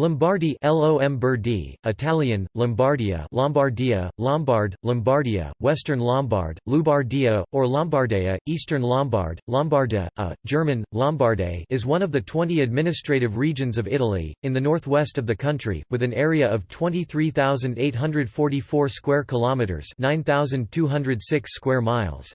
Lombardy Italian, Lombardia Lombardia, Lombard, Lombardia, Western Lombard, Lubardia, or Lombardea, Eastern Lombard, Lombarda, a, German, Lombarde is one of the 20 administrative regions of Italy, in the northwest of the country, with an area of 23,844 square kilometres 9,206 square miles.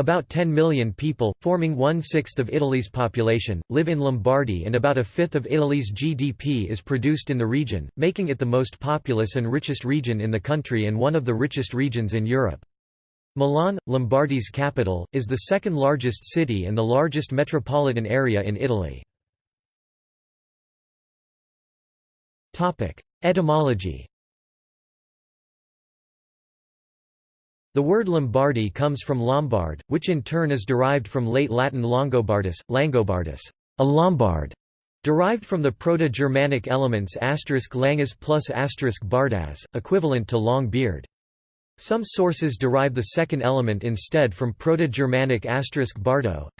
About 10 million people, forming one-sixth of Italy's population, live in Lombardy and about a fifth of Italy's GDP is produced in the region, making it the most populous and richest region in the country and one of the richest regions in Europe. Milan, Lombardy's capital, is the second largest city and the largest metropolitan area in Italy. Etymology The word Lombardy comes from Lombard, which in turn is derived from late Latin Longobardus, Langobardus, a Lombard, derived from the Proto-Germanic elements langus plus bardas, equivalent to long beard. Some sources derive the second element instead from Proto-Germanic bardo,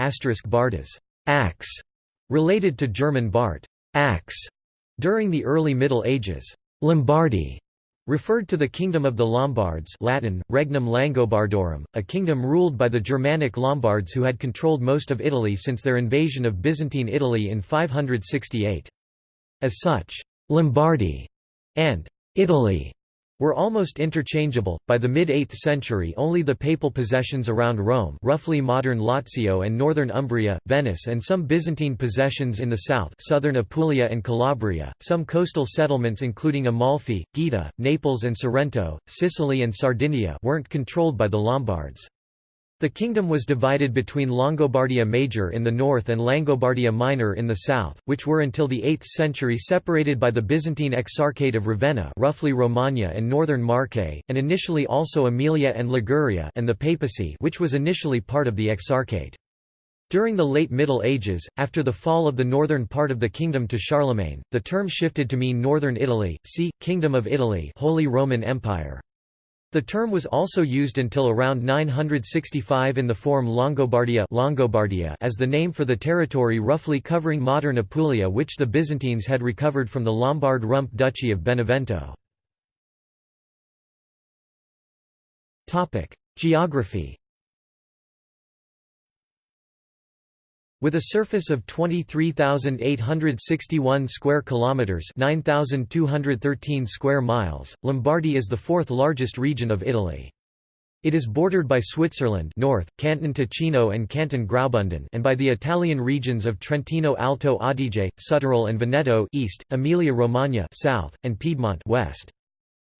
bardas, axe, related to German Bart, axe. During the early Middle Ages, Lombardy referred to the Kingdom of the Lombards Latin, Regnum Langobardorum, a kingdom ruled by the Germanic Lombards who had controlled most of Italy since their invasion of Byzantine Italy in 568. As such, Lombardy and Italy were almost interchangeable. By the mid-8th century, only the papal possessions around Rome, roughly modern Lazio and northern Umbria, Venice, and some Byzantine possessions in the south, southern Apulia and Calabria, some coastal settlements including Amalfi, Gaeta, Naples and Sorrento, Sicily and Sardinia weren't controlled by the Lombards. The kingdom was divided between Longobardia Major in the north and Langobardia Minor in the south, which were until the 8th century separated by the Byzantine Exarchate of Ravenna roughly Romagna and northern Marche, and initially also Emilia and Liguria and the papacy which was initially part of the Exarchate. During the late Middle Ages, after the fall of the northern part of the kingdom to Charlemagne, the term shifted to mean Northern Italy, see, Kingdom of Italy Holy Roman Empire. The term was also used until around 965 in the form Longobardia, Longobardia as the name for the territory roughly covering modern Apulia which the Byzantines had recovered from the Lombard rump duchy of Benevento. Geography With a surface of 23,861 square kilometers, 9,213 square miles, Lombardy is the fourth largest region of Italy. It is bordered by Switzerland north, Canton Ticino and Canton Graubünden and by the Italian regions of Trentino Alto Adige, Südtirol and Veneto east, Emilia-Romagna south, and Piedmont west.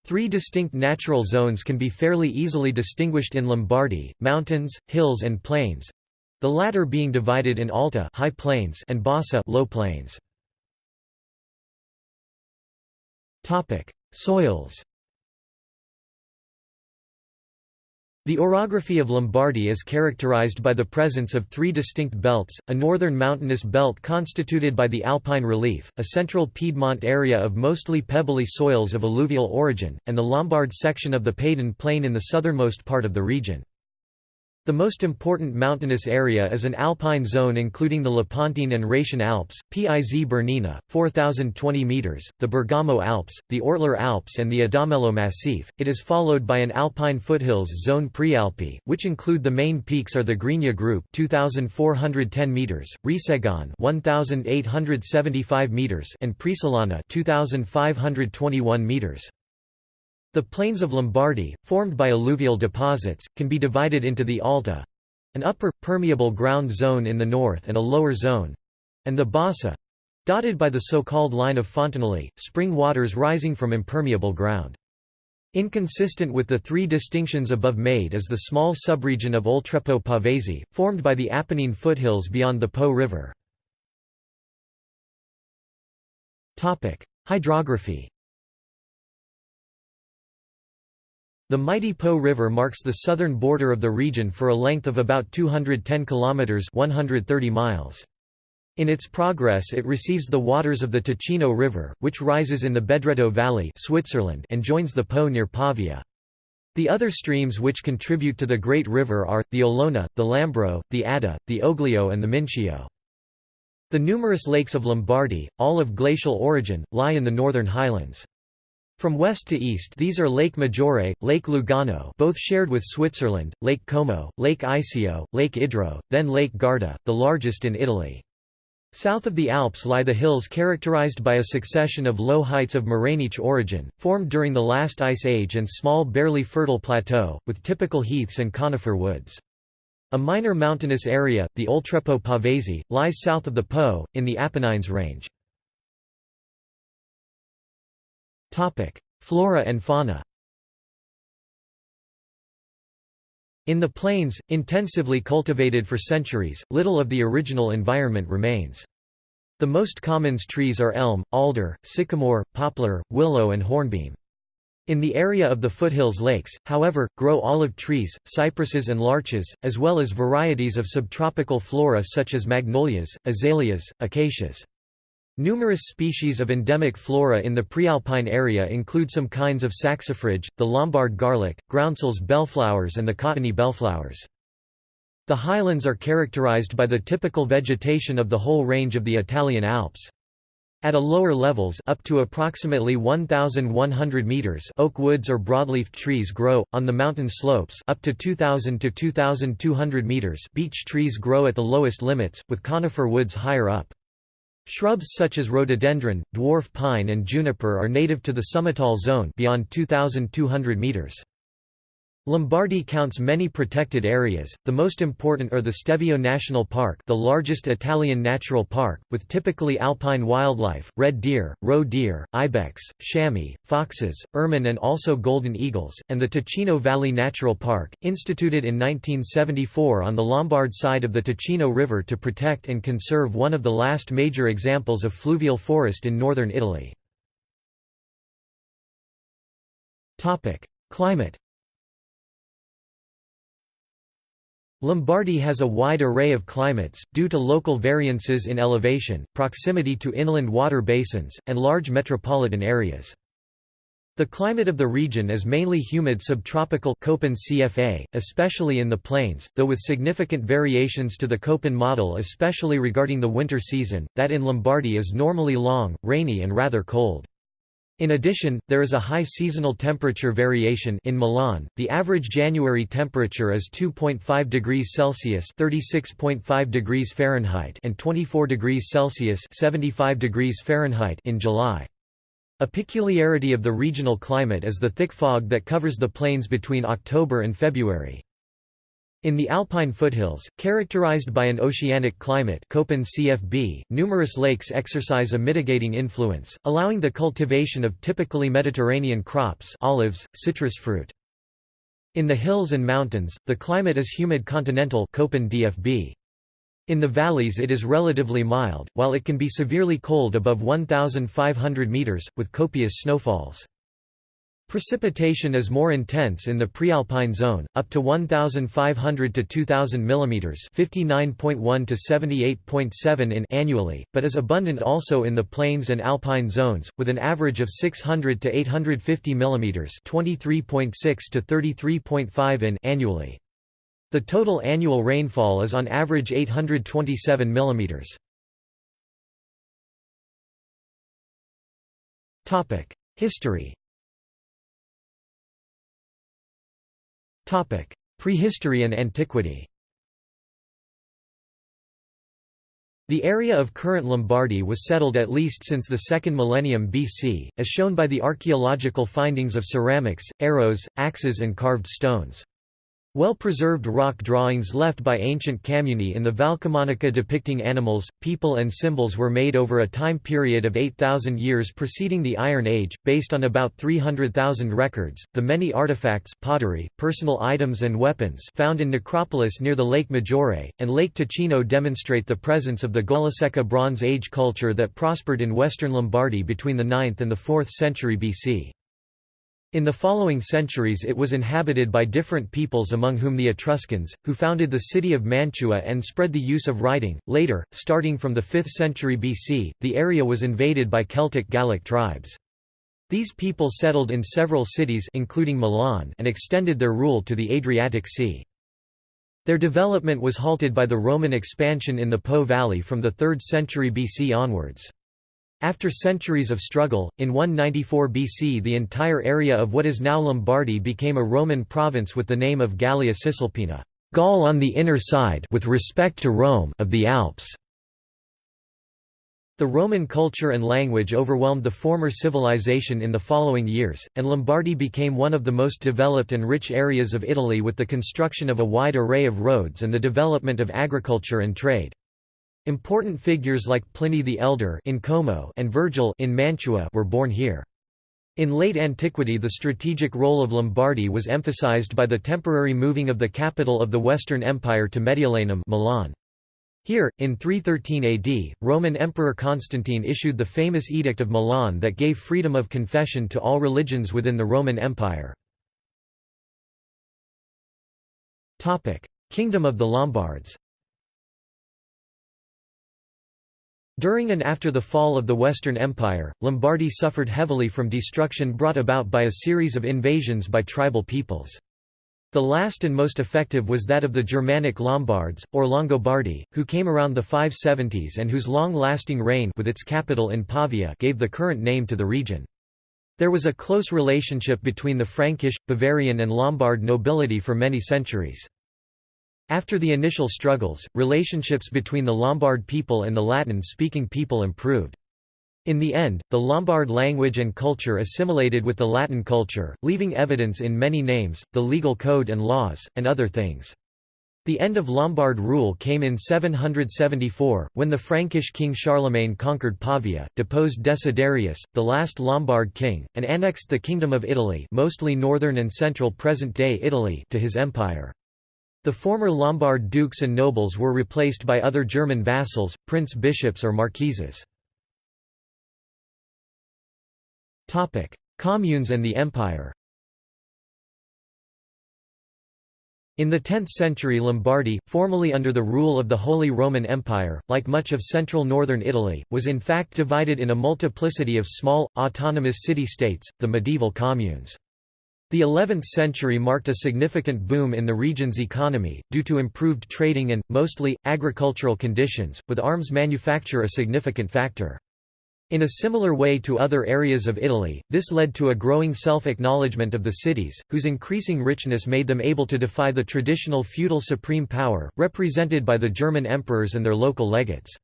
Three distinct natural zones can be fairly easily distinguished in Lombardy, mountains, hills and plains, the latter being divided in Alta high plains and Bassa low plains. Topic: Soils. The orography of Lombardy is characterized by the presence of three distinct belts, a northern mountainous belt constituted by the alpine relief, a central Piedmont area of mostly pebbly soils of alluvial origin, and the Lombard section of the Padan Plain in the southernmost part of the region. The most important mountainous area is an alpine zone including the Lepontine and Rhaetian Alps, Piz Bernina, 4,020 metres, the Bergamo Alps, the Ortler Alps and the Adamello Massif. It is followed by an alpine foothills zone Prealpi, which include the main peaks are the Grigna Group 2,410 metres, Resegon 1,875 metres and Presolana 2,521 metres. The plains of Lombardy, formed by alluvial deposits, can be divided into the Alta an upper, permeable ground zone in the north and a lower zone and the Bassa dotted by the so-called line of fontanili, spring waters rising from impermeable ground. Inconsistent with the three distinctions above made is the small subregion of Oltrepò Pavese, formed by the Apennine foothills beyond the Po River. Hydrography The mighty Po River marks the southern border of the region for a length of about 210 kilometers (130 miles). In its progress it receives the waters of the Ticino River, which rises in the Bedretto Valley Switzerland and joins the Po near Pavia. The other streams which contribute to the Great River are, the Olona, the Lambro, the Adda, the Oglio and the Mincio. The numerous lakes of Lombardy, all of glacial origin, lie in the northern highlands. From west to east these are Lake Maggiore, Lake Lugano both shared with Switzerland, Lake Como, Lake Iseo, Lake Idro, then Lake Garda, the largest in Italy. South of the Alps lie the hills characterized by a succession of low heights of morainic origin, formed during the last ice age and small barely fertile plateau, with typical heaths and conifer woods. A minor mountainous area, the Oltrepo Pavese, lies south of the Po, in the Apennines range. Flora and fauna In the plains, intensively cultivated for centuries, little of the original environment remains. The most common trees are elm, alder, sycamore, poplar, willow and hornbeam. In the area of the foothills lakes, however, grow olive trees, cypresses and larches, as well as varieties of subtropical flora such as magnolias, azaleas, acacias. Numerous species of endemic flora in the prealpine area include some kinds of saxifrage, the Lombard garlic, groundsels bellflowers and the cottony bellflowers. The highlands are characterized by the typical vegetation of the whole range of the Italian Alps. At a lower levels up to approximately 1,100 meters oak woods or broadleaf trees grow, on the mountain slopes up to 2,000 to 2,200 meters beech trees grow at the lowest limits, with conifer woods higher up. Shrubs such as rhododendron, dwarf pine and juniper are native to the summital zone beyond 2,200 meters. Lombardy counts many protected areas, the most important are the Stelvio National Park the largest Italian natural park, with typically alpine wildlife, red deer, roe deer, ibex, chamois, foxes, ermine and also golden eagles, and the Ticino Valley Natural Park, instituted in 1974 on the Lombard side of the Ticino River to protect and conserve one of the last major examples of fluvial forest in northern Italy. Climate Lombardy has a wide array of climates, due to local variances in elevation, proximity to inland water basins, and large metropolitan areas. The climate of the region is mainly humid subtropical Köppen CFA, especially in the plains, though with significant variations to the Köppen model especially regarding the winter season, that in Lombardy is normally long, rainy and rather cold. In addition, there is a high seasonal temperature variation in Milan. The average January temperature is 2.5 degrees Celsius (36.5 degrees Fahrenheit) and 24 degrees Celsius (75 degrees Fahrenheit) in July. A peculiarity of the regional climate is the thick fog that covers the plains between October and February. In the Alpine foothills, characterized by an oceanic climate Köppen CFB, numerous lakes exercise a mitigating influence, allowing the cultivation of typically Mediterranean crops olives, citrus fruit. In the hills and mountains, the climate is humid continental Köppen DFB. In the valleys it is relatively mild, while it can be severely cold above 1,500 meters, with copious snowfalls. Precipitation is more intense in the prealpine zone, up to 1,500 to 2,000 mm (59.1 to 78.7 in) annually, but is abundant also in the plains and alpine zones, with an average of 600 to 850 mm (23.6 to 33.5 in) annually. The total annual rainfall is on average 827 mm. Topic: History. Prehistory and antiquity The area of current Lombardy was settled at least since the 2nd millennium BC, as shown by the archaeological findings of ceramics, arrows, axes and carved stones. Well-preserved rock drawings left by ancient Camunni in the Valcamonica depicting animals, people and symbols were made over a time period of 8,000 years preceding the Iron Age, based on about 300,000 records. The many artifacts, pottery, personal items and weapons found in necropolis near the Lake Maggiore, and Lake Ticino demonstrate the presence of the Golasecca Bronze Age culture that prospered in western Lombardy between the 9th and the 4th century BC. In the following centuries it was inhabited by different peoples among whom the Etruscans, who founded the city of Mantua and spread the use of writing. Later, starting from the 5th century BC, the area was invaded by Celtic Gallic tribes. These people settled in several cities including Milan and extended their rule to the Adriatic Sea. Their development was halted by the Roman expansion in the Po Valley from the 3rd century BC onwards. After centuries of struggle, in 194 BC the entire area of what is now Lombardy became a Roman province with the name of Gallia Cisalpina Gaul on the inner side with respect to Rome of the Alps. The Roman culture and language overwhelmed the former civilization in the following years, and Lombardy became one of the most developed and rich areas of Italy with the construction of a wide array of roads and the development of agriculture and trade. Important figures like Pliny the Elder in Como and Virgil in Mantua were born here. In late antiquity the strategic role of Lombardy was emphasized by the temporary moving of the capital of the Western Empire to Mediolanum Milan. Here, in 313 AD, Roman Emperor Constantine issued the famous Edict of Milan that gave freedom of confession to all religions within the Roman Empire. Kingdom of the Lombards During and after the fall of the Western Empire, Lombardy suffered heavily from destruction brought about by a series of invasions by tribal peoples. The last and most effective was that of the Germanic Lombards, or Longobardi, who came around the 570s and whose long-lasting reign with its capital in Pavia gave the current name to the region. There was a close relationship between the Frankish, Bavarian and Lombard nobility for many centuries. After the initial struggles, relationships between the Lombard people and the Latin-speaking people improved. In the end, the Lombard language and culture assimilated with the Latin culture, leaving evidence in many names, the legal code and laws, and other things. The end of Lombard rule came in 774, when the Frankish king Charlemagne conquered Pavia, deposed Desiderius, the last Lombard king, and annexed the Kingdom of Italy mostly northern and central present-day Italy to his empire. The former Lombard dukes and nobles were replaced by other German vassals, prince-bishops or marquises. Communes and the empire In the 10th century Lombardy, formerly under the rule of the Holy Roman Empire, like much of central northern Italy, was in fact divided in a multiplicity of small, autonomous city-states, the medieval communes. The 11th century marked a significant boom in the region's economy, due to improved trading and, mostly, agricultural conditions, with arms manufacture a significant factor. In a similar way to other areas of Italy, this led to a growing self-acknowledgement of the cities, whose increasing richness made them able to defy the traditional feudal supreme power, represented by the German emperors and their local legates.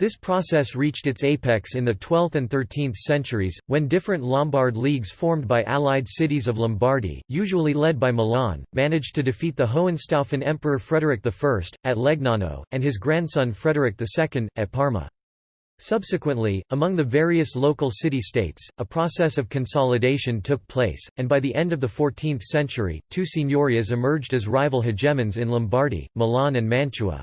This process reached its apex in the 12th and 13th centuries, when different Lombard leagues formed by allied cities of Lombardy, usually led by Milan, managed to defeat the Hohenstaufen Emperor Frederick I, at Legnano, and his grandson Frederick II, at Parma. Subsequently, among the various local city-states, a process of consolidation took place, and by the end of the 14th century, two signorias emerged as rival hegemons in Lombardy, Milan and Mantua.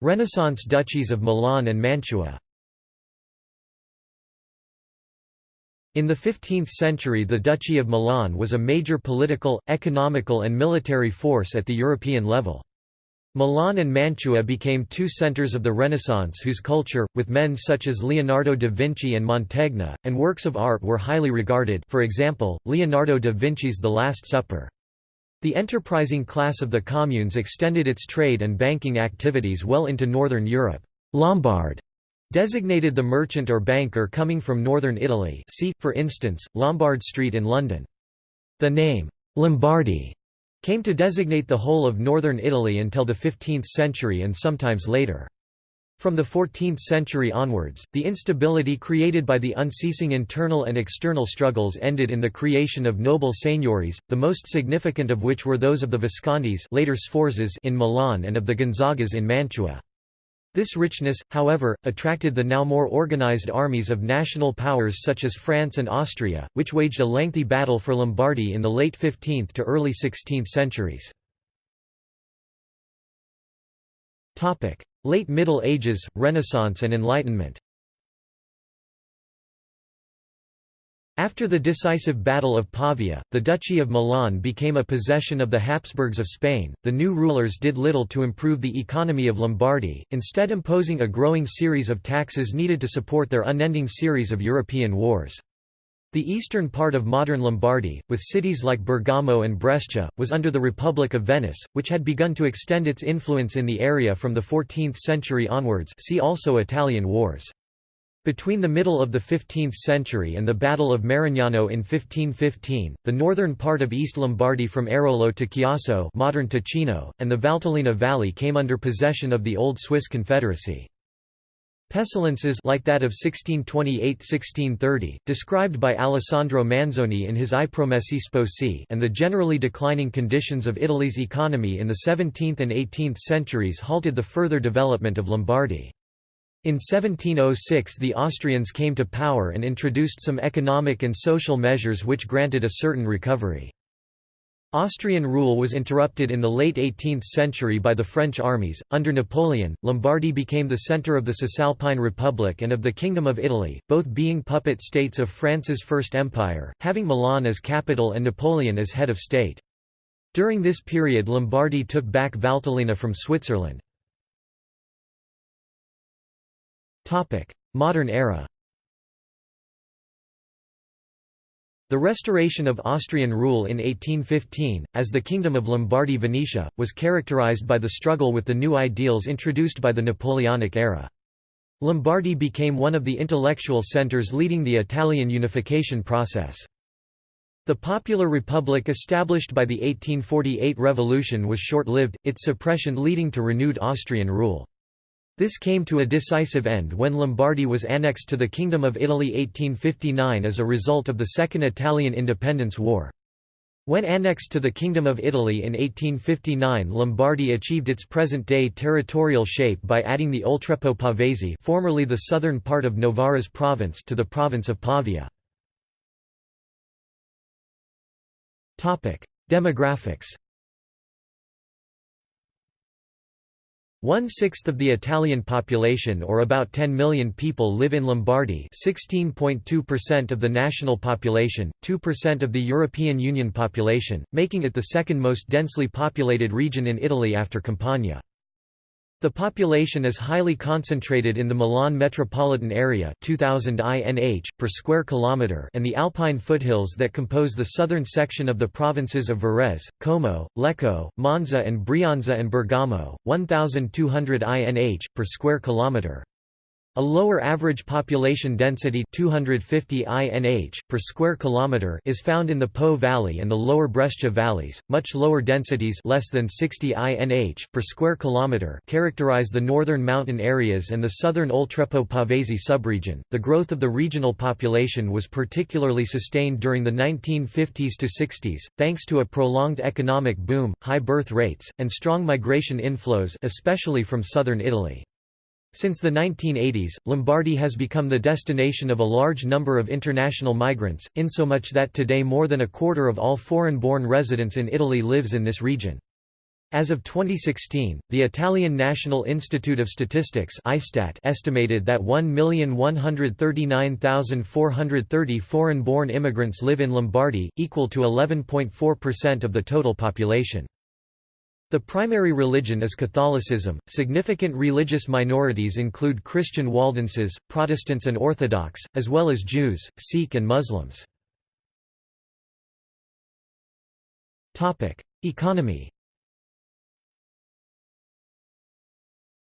Renaissance duchies of Milan and Mantua In the 15th century the Duchy of Milan was a major political, economical and military force at the European level. Milan and Mantua became two centers of the Renaissance whose culture, with men such as Leonardo da Vinci and Mantegna, and works of art were highly regarded for example, Leonardo da Vinci's The Last Supper. The enterprising class of the communes extended its trade and banking activities well into northern Europe. Lombard designated the merchant or banker coming from northern Italy see, for instance, Lombard Street in London. The name, Lombardy, came to designate the whole of northern Italy until the 15th century and sometimes later. From the 14th century onwards, the instability created by the unceasing internal and external struggles ended in the creation of noble seigniories, the most significant of which were those of the Viscontis later Sforzas in Milan and of the Gonzagas in Mantua. This richness, however, attracted the now more organized armies of national powers such as France and Austria, which waged a lengthy battle for Lombardy in the late 15th to early 16th centuries. Late Middle Ages, Renaissance and Enlightenment After the decisive Battle of Pavia, the Duchy of Milan became a possession of the Habsburgs of Spain. The new rulers did little to improve the economy of Lombardy, instead imposing a growing series of taxes needed to support their unending series of European wars. The eastern part of modern Lombardy, with cities like Bergamo and Brescia, was under the Republic of Venice, which had begun to extend its influence in the area from the 14th century onwards see also Italian Wars. Between the middle of the 15th century and the Battle of Marignano in 1515, the northern part of East Lombardy from Airolo to Chiasso modern Ticino, and the Valtellina Valley came under possession of the Old Swiss Confederacy. Pestilences like that of 1628–1630, described by Alessandro Manzoni in his I Promessi Sposi and the generally declining conditions of Italy's economy in the 17th and 18th centuries halted the further development of Lombardy. In 1706 the Austrians came to power and introduced some economic and social measures which granted a certain recovery. Austrian rule was interrupted in the late 18th century by the French armies. Under Napoleon, Lombardy became the centre of the Cisalpine Republic and of the Kingdom of Italy, both being puppet states of France's First Empire, having Milan as capital and Napoleon as head of state. During this period Lombardy took back Valtellina from Switzerland. Modern era The restoration of Austrian rule in 1815, as the Kingdom of Lombardy-Venetia, was characterized by the struggle with the new ideals introduced by the Napoleonic era. Lombardy became one of the intellectual centers leading the Italian unification process. The Popular Republic established by the 1848 revolution was short-lived, its suppression leading to renewed Austrian rule. This came to a decisive end when Lombardy was annexed to the Kingdom of Italy 1859 as a result of the Second Italian Independence War. When annexed to the Kingdom of Italy in 1859 Lombardy achieved its present-day territorial shape by adding the Oltrepo Pavese formerly the southern part of Novara's province to the province of Pavia. Demographics One-sixth of the Italian population or about 10 million people live in Lombardy 16.2% of the national population, 2% of the European Union population, making it the second most densely populated region in Italy after Campania. The population is highly concentrated in the Milan metropolitan area 2000 INH per square kilometer and the Alpine foothills that compose the southern section of the provinces of Varese, Como, Lecco, Monza and Brianza and Bergamo 1200 INH per square kilometer. A lower average population density 250 INH per square kilometer is found in the Po Valley and the lower Brescia valleys. Much lower densities less than 60 INH per square kilometer characterize the northern mountain areas and the southern Oltrepo Pavese subregion. The growth of the regional population was particularly sustained during the 1950s to 60s thanks to a prolonged economic boom, high birth rates, and strong migration inflows especially from southern Italy. Since the 1980s, Lombardy has become the destination of a large number of international migrants, insomuch that today more than a quarter of all foreign-born residents in Italy lives in this region. As of 2016, the Italian National Institute of Statistics estimated that 1,139,430 foreign-born immigrants live in Lombardy, equal to 11.4% of the total population. The primary religion is Catholicism. Significant religious minorities include Christian Waldenses, Protestants and Orthodox, as well as Jews, Sikh and Muslims. Topic: Economy.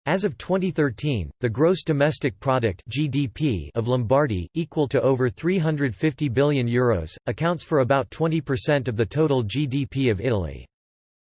As of 2013, the gross domestic product (GDP) of Lombardy, equal to over 350 billion euros, accounts for about 20% of the total GDP of Italy.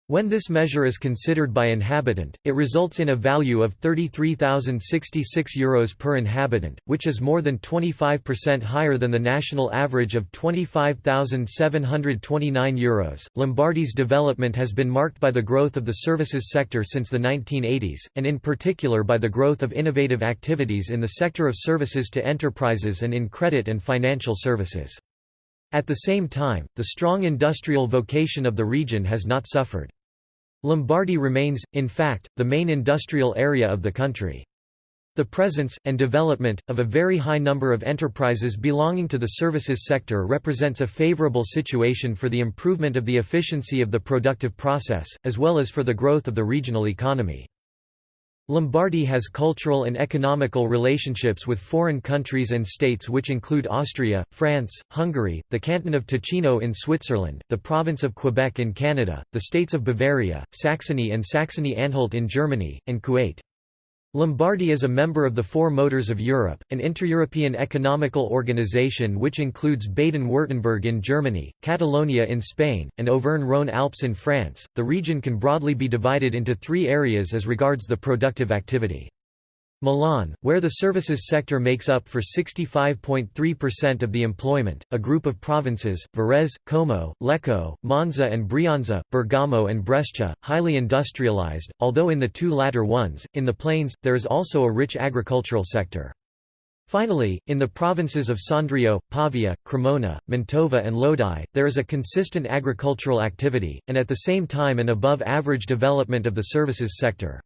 When this measure is considered by inhabitant, it results in a value of €33,066 Euros per inhabitant, which is more than 25% higher than the national average of €25,729 Euros. Lombardy's development has been marked by the growth of the services sector since the 1980s, and in particular by the growth of innovative activities in the sector of services to enterprises and in credit and financial services. At the same time, the strong industrial vocation of the region has not suffered. Lombardy remains, in fact, the main industrial area of the country. The presence, and development, of a very high number of enterprises belonging to the services sector represents a favorable situation for the improvement of the efficiency of the productive process, as well as for the growth of the regional economy. Lombardy has cultural and economical relationships with foreign countries and states which include Austria, France, Hungary, the canton of Ticino in Switzerland, the province of Quebec in Canada, the states of Bavaria, Saxony and Saxony-Anhalt in Germany, and Kuwait. Lombardy is a member of the Four Motors of Europe, an inter-European economical organization which includes Baden-Württemberg in Germany, Catalonia in Spain, and Auvergne-Rhône-Alpes in France. The region can broadly be divided into three areas as regards the productive activity. Milan, where the services sector makes up for 65.3% of the employment, a group of provinces, Varese, Como, Lecco, Monza and Brianza, Bergamo and Brescia, highly industrialized, although in the two latter ones, in the plains, there is also a rich agricultural sector. Finally, in the provinces of Sondrio, Pavia, Cremona, Mantova and Lodi, there is a consistent agricultural activity, and at the same time an above-average development of the services sector.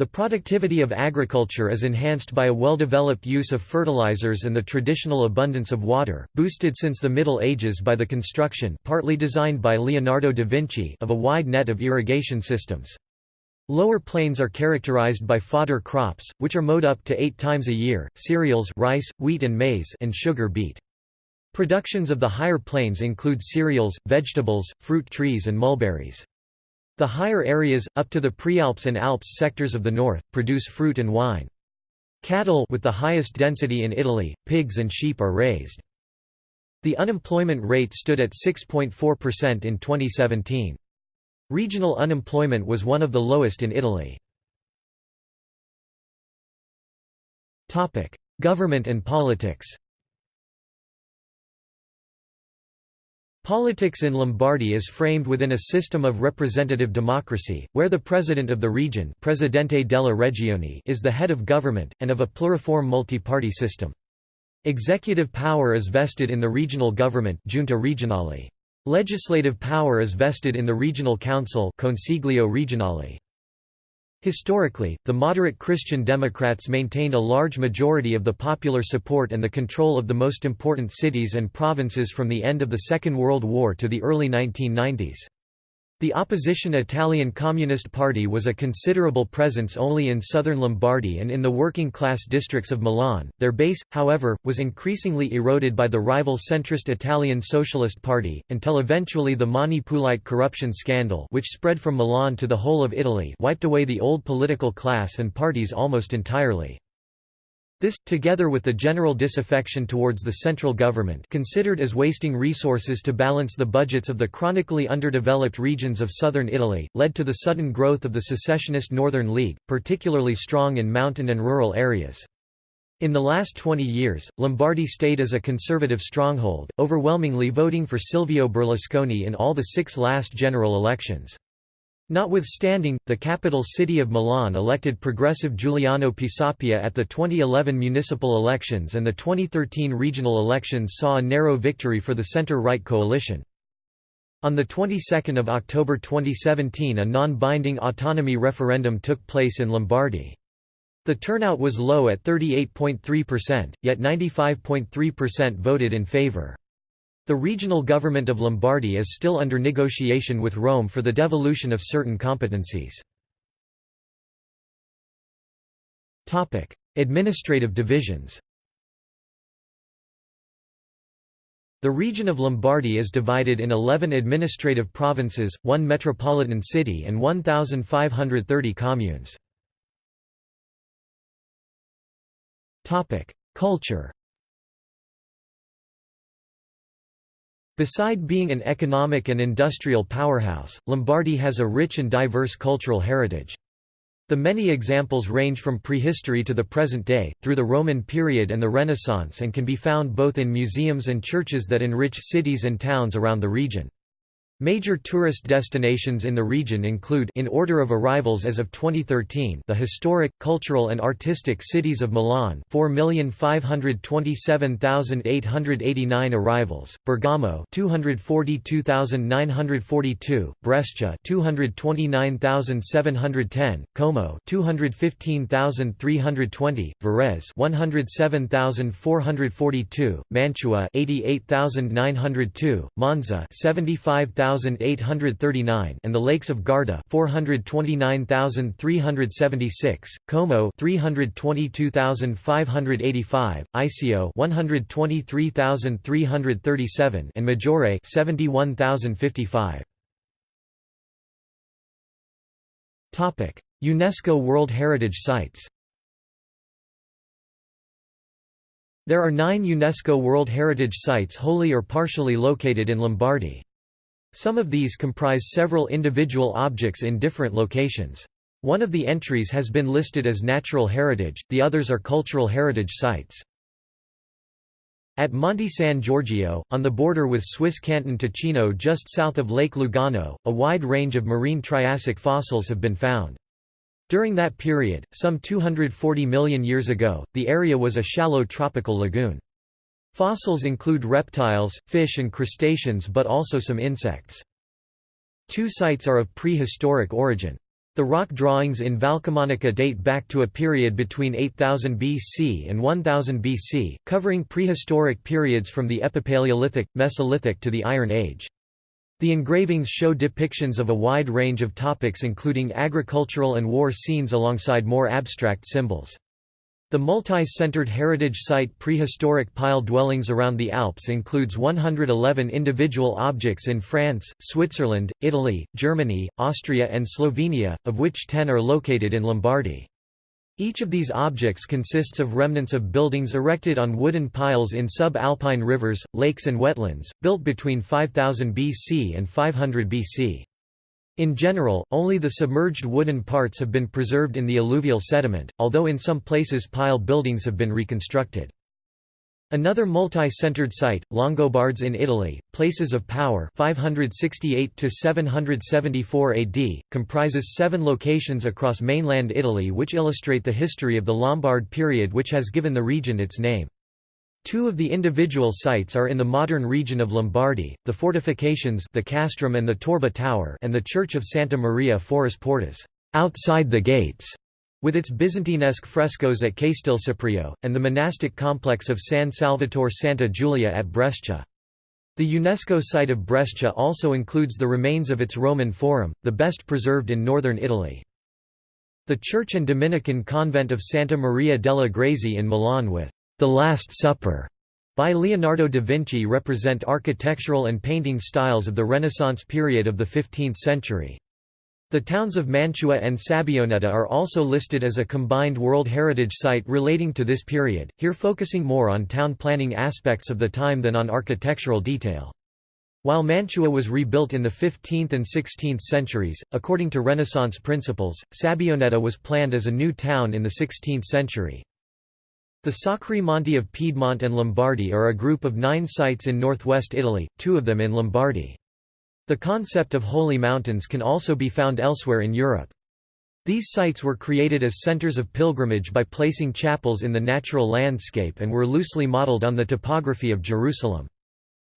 The productivity of agriculture is enhanced by a well-developed use of fertilizers and the traditional abundance of water, boosted since the Middle Ages by the construction partly designed by Leonardo da Vinci of a wide net of irrigation systems. Lower plains are characterized by fodder crops, which are mowed up to eight times a year, cereals rice, wheat and maize and sugar beet. Productions of the higher plains include cereals, vegetables, fruit trees and mulberries. The higher areas, up to the Prealps and Alps sectors of the north, produce fruit and wine. Cattle with the highest density in Italy, pigs and sheep are raised. The unemployment rate stood at 6.4% in 2017. Regional unemployment was one of the lowest in Italy. Government and politics Politics in Lombardy is framed within a system of representative democracy, where the president of the region Presidente della Regione is the head of government, and of a pluriform multi-party system. Executive power is vested in the regional government Giunta regionale. Legislative power is vested in the regional council Consiglio regionale. Historically, the moderate Christian Democrats maintained a large majority of the popular support and the control of the most important cities and provinces from the end of the Second World War to the early 1990s. The opposition Italian Communist Party was a considerable presence only in southern Lombardy and in the working-class districts of Milan. Their base, however, was increasingly eroded by the rival centrist Italian Socialist Party, until eventually the Mani Pulite corruption scandal which spread from Milan to the whole of Italy wiped away the old political class and parties almost entirely. This, together with the general disaffection towards the central government considered as wasting resources to balance the budgets of the chronically underdeveloped regions of southern Italy, led to the sudden growth of the secessionist Northern League, particularly strong in mountain and rural areas. In the last 20 years, Lombardy stayed as a conservative stronghold, overwhelmingly voting for Silvio Berlusconi in all the six last general elections. Notwithstanding, the capital city of Milan elected progressive Giuliano Pisapia at the 2011 municipal elections and the 2013 regional elections saw a narrow victory for the centre-right coalition. On the 22nd of October 2017 a non-binding autonomy referendum took place in Lombardy. The turnout was low at 38.3%, yet 95.3% voted in favour. The regional government of Lombardy is still under negotiation with Rome for the devolution of certain competencies. Administrative divisions The region of Lombardy is divided in 11 administrative provinces, one metropolitan city and 1,530 communes. Culture Beside being an economic and industrial powerhouse, Lombardy has a rich and diverse cultural heritage. The many examples range from prehistory to the present day, through the Roman period and the Renaissance and can be found both in museums and churches that enrich cities and towns around the region. Major tourist destinations in the region include in order of arrivals as of 2013 the historic, cultural and artistic cities of Milan 4,527,889 arrivals, Bergamo 242,942, Brescia 229,710, Como 215,320, Varese 107,442, Mantua 88,902, Monza 75,000 13839 and the lakes of Garda 429376, Como 322585, Iseo 123337 and Maggiore 71055. Topic: UNESCO World Heritage Sites There are nine UNESCO World Heritage Sites wholly or partially located in Lombardy. Some of these comprise several individual objects in different locations. One of the entries has been listed as natural heritage, the others are cultural heritage sites. At Monte San Giorgio, on the border with Swiss canton Ticino just south of Lake Lugano, a wide range of marine Triassic fossils have been found. During that period, some 240 million years ago, the area was a shallow tropical lagoon. Fossils include reptiles, fish and crustaceans but also some insects. Two sites are of prehistoric origin. The rock drawings in Valcamonica date back to a period between 8000 BC and 1000 BC, covering prehistoric periods from the Epipaleolithic, Mesolithic to the Iron Age. The engravings show depictions of a wide range of topics including agricultural and war scenes alongside more abstract symbols. The multi-centered heritage site Prehistoric Pile Dwellings around the Alps includes 111 individual objects in France, Switzerland, Italy, Germany, Austria and Slovenia, of which 10 are located in Lombardy. Each of these objects consists of remnants of buildings erected on wooden piles in sub-alpine rivers, lakes and wetlands, built between 5000 BC and 500 BC. In general, only the submerged wooden parts have been preserved in the alluvial sediment, although in some places pile buildings have been reconstructed. Another multi-centered site, Longobards in Italy, Places of Power 568 AD, comprises seven locations across mainland Italy which illustrate the history of the Lombard period which has given the region its name. Two of the individual sites are in the modern region of Lombardy, the fortifications the castrum and the Torba Tower and the church of Santa Maria Foris Portas outside the gates", with its Byzantinesque frescoes at Castelseprio, and the monastic complex of San Salvatore Santa Giulia at Brescia. The UNESCO site of Brescia also includes the remains of its Roman Forum, the best preserved in northern Italy. The church and Dominican convent of Santa Maria delle Grazie in Milan with The Last Supper by Leonardo da Vinci represent architectural and painting styles of the Renaissance period of the 15th century. The towns of Mantua and Sabbioneta are also listed as a combined World Heritage Site relating to this period, here focusing more on town planning aspects of the time than on architectural detail. While Mantua was rebuilt in the 15th and 16th centuries, according to Renaissance principles, Sabbioneta was planned as a new town in the 16th century. The Sacri Monti of Piedmont and Lombardy are a group of nine sites in northwest Italy, two of them in Lombardy. The concept of holy mountains can also be found elsewhere in Europe. These sites were created as centers of pilgrimage by placing chapels in the natural landscape and were loosely modeled on the topography of Jerusalem.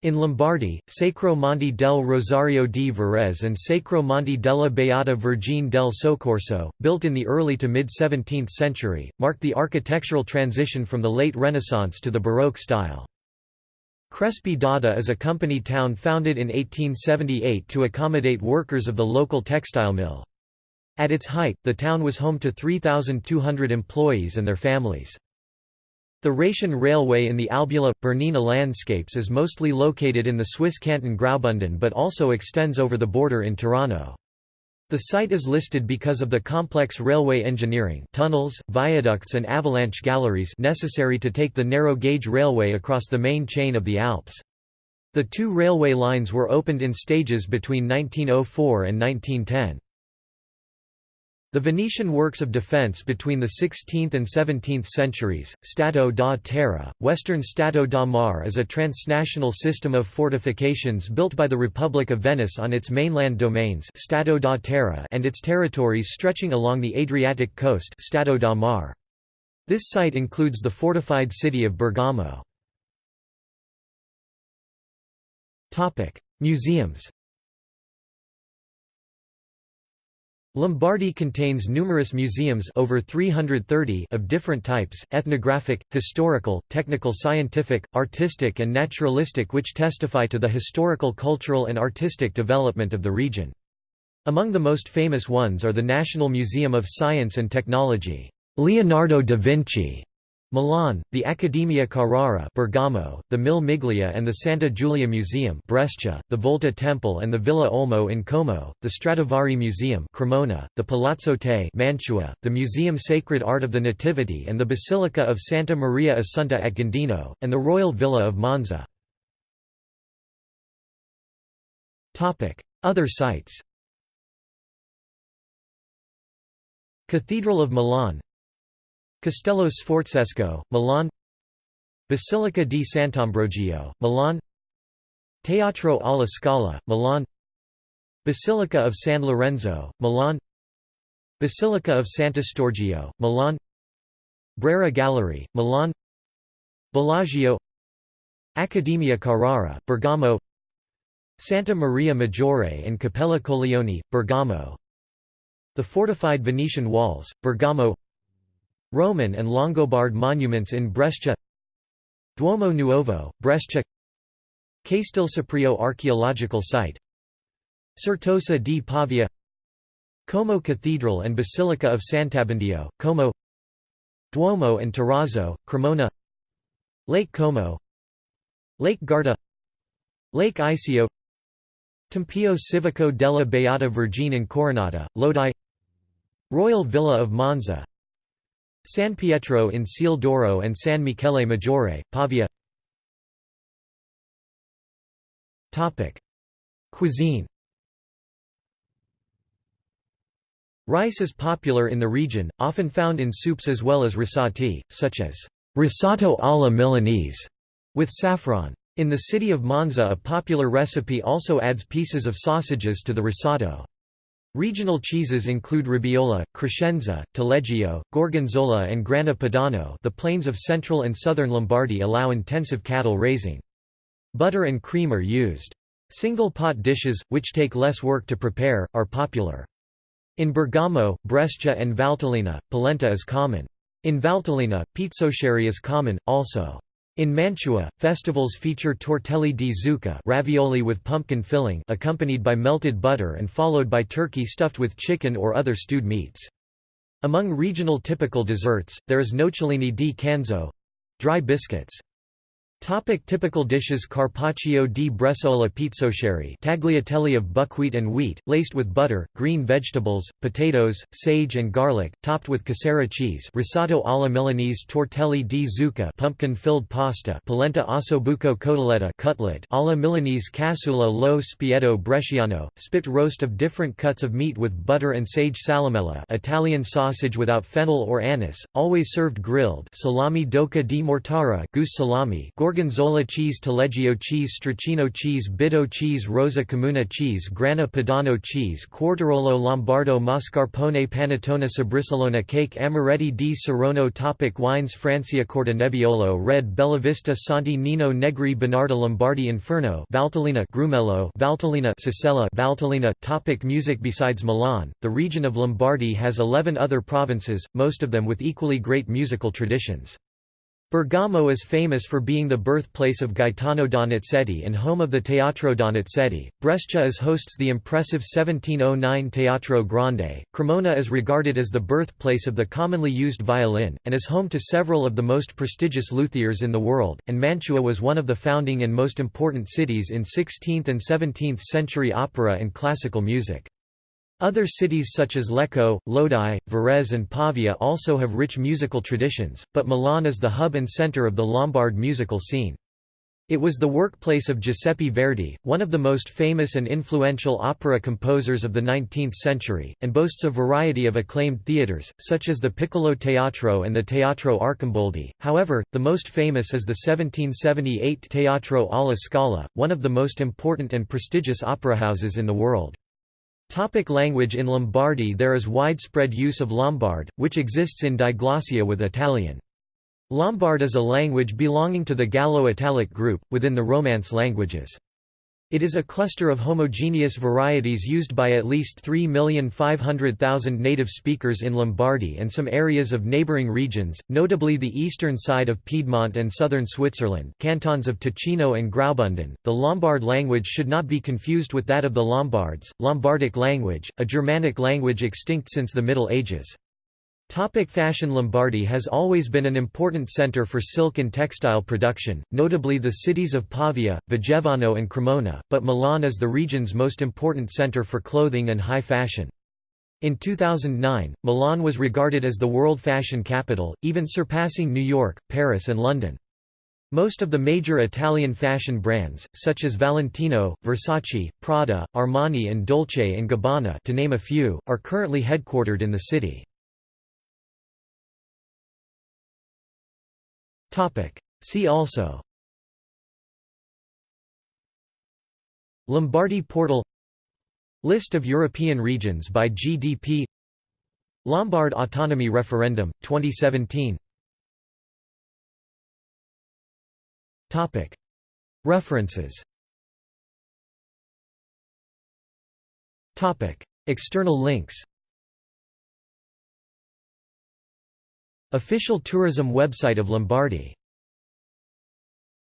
In Lombardy, Sacro Monte del Rosario di Varese and Sacro Monte della Beata Vergine del Soccorso, built in the early to mid-17th century, marked the architectural transition from the late Renaissance to the Baroque style. Crespi d'Adda is a company town founded in 1878 to accommodate workers of the local textile mill. At its height, the town was home to 3,200 employees and their families. The Rhaetian Railway in the Albula – Bernina landscapes is mostly located in the Swiss canton Graubünden but also extends over the border in Tirano. The site is listed because of the complex railway engineering tunnels, viaducts and avalanche galleries necessary to take the narrow-gauge railway across the main chain of the Alps. The two railway lines were opened in stages between 1904 and 1910. The Venetian works of defence between the 16th and 17th centuries, Stato da Terra, Western Stato da Mar is a transnational system of fortifications built by the Republic of Venice on its mainland domains Stato da Terra and its territories stretching along the Adriatic coast Stato da Mar. This site includes the fortified city of Bergamo. Museums Lombardy contains numerous museums over 330 of different types, ethnographic, historical, technical scientific, artistic and naturalistic which testify to the historical cultural and artistic development of the region. Among the most famous ones are the National Museum of Science and Technology, Leonardo da Vinci, Milan, the Accademia Carrara Bergamo, the Mille Miglia and the Santa Giulia Museum Brescia, the Volta Temple and the Villa Olmo in Como, the Stradivari Museum Cremona, the Palazzo Te Mantua, the Museum Sacred Art of the Nativity and the Basilica of Santa Maria Assunta at Gandino, and the Royal Villa of Monza. Other sites Cathedral of Milan Castello Sforzesco, Milan Basilica di Sant'Ambrogio, Milan Teatro alla Scala, Milan Basilica of San Lorenzo, Milan Basilica of Sant'Eustorgio, Milan Brera Gallery, Milan Bellagio Accademia Carrara, Bergamo Santa Maria Maggiore and Cappella Colleoni, Bergamo The fortified Venetian walls, Bergamo Roman and Longobard monuments in Brescia. Duomo Nuovo, Brescia. Castelseprio archaeological site. Certosa di Pavia. Como Cathedral and Basilica of Sant'Abbondio, Como. Duomo and Torrazzo, Cremona. Lake Como. Lake Garda. Lake Iseo Tempio Civico della Beata Vergine Incoronata, Lodi. Royal Villa of Monza San Pietro in Ciel d'Oro and San Michele Maggiore, Pavia Cuisine Rice is popular in the region, often found in soups as well as risotti, such as risotto alla Milanese, with saffron. In the city of Monza a popular recipe also adds pieces of sausages to the risotto. Regional cheeses include Robiola, Crescenza, Taleggio, Gorgonzola and Grana Padano the plains of central and southern Lombardy allow intensive cattle raising. Butter and cream are used. Single-pot dishes, which take less work to prepare, are popular. In Bergamo, Brescia and Valtellina, polenta is common. In Valtellina, pizzoccheri is common, also. In Mantua, festivals feature tortelli di zucca ravioli with pumpkin filling accompanied by melted butter and followed by turkey stuffed with chicken or other stewed meats. Among regional typical desserts, there is nocciolini di canzo—dry biscuits. Topic typical dishes Carpaccio di Bresaola pizzoccheri tagliatelle of buckwheat and wheat, laced with butter, green vegetables, potatoes, sage and garlic, topped with casera cheese risotto alla Milanese tortelli di zucca pumpkin-filled pasta polenta ossobuco cotoletta cutlet alla Milanese cassola lo spiedo bresciano, spit roast of different cuts of meat with butter and sage salamella Italian sausage without fennel or anise, always served grilled salami d'oca di mortara goose salami Gorgonzola cheese Taleggio cheese Stracchino cheese Bitto cheese Rosa Camuna cheese Grana Padano cheese Quartirolo Lombardo Mascarpone Panettone Sbrisolona cake Amaretti di Saronno Topic Wines Franciacorta Nebbiolo Red Bellavista Santi Nino Negri Bonarda Lombardi Inferno Valtellina Grumello Valtellina Sassella Valtellina Topic Music Besides Milan, the region of Lombardy has 11 other provinces, most of them with equally great musical traditions. Bergamo is famous for being the birthplace of Gaetano Donizetti and home of the Teatro Donizetti. Brescia is hosts the impressive 1709 Teatro Grande. Cremona is regarded as the birthplace of the commonly used violin, and is home to several of the most prestigious luthiers in the world, and Mantua was one of the founding and most important cities in 16th and 17th century opera and classical music. Other cities such as Lecco, Lodi, Varese and Pavia also have rich musical traditions, but Milan is the hub and center of the Lombard musical scene. It was the workplace of Giuseppe Verdi, one of the most famous and influential opera composers of the 19th century, and boasts a variety of acclaimed theatres, such as the Piccolo Teatro and the Teatro Arcimboldi. However, the most famous is the 1778 Teatro alla Scala, one of the most important and prestigious opera houses in the world. Topic language In Lombardy there is widespread use of Lombard, which exists in diglossia with Italian. Lombard is a language belonging to the Gallo-Italic group, within the Romance languages. It is a cluster of homogeneous varieties used by at least 3,500,000 native speakers in Lombardy and some areas of neighboring regions, notably the eastern side of Piedmont and southern Switzerland cantons of Ticino and Graubünden. The Lombard language should not be confused with that of the Lombards, Lombardic language, a Germanic language extinct since the Middle Ages. Topic fashion Lombardy has always been an important centre for silk and textile production, notably the cities of Pavia, Vigevano and Cremona, but Milan is the region's most important centre for clothing and high fashion. In 2009, Milan was regarded as the world fashion capital, even surpassing New York, Paris and London. Most of the major Italian fashion brands, such as Valentino, Versace, Prada, Armani and Dolce & Gabbana to name a few, are currently headquartered in the city. See also. Lombardy portal. List of European regions by GDP Lombard autonomy referendum, 2017 Topic. References. Topic. External links Official tourism website of Lombardy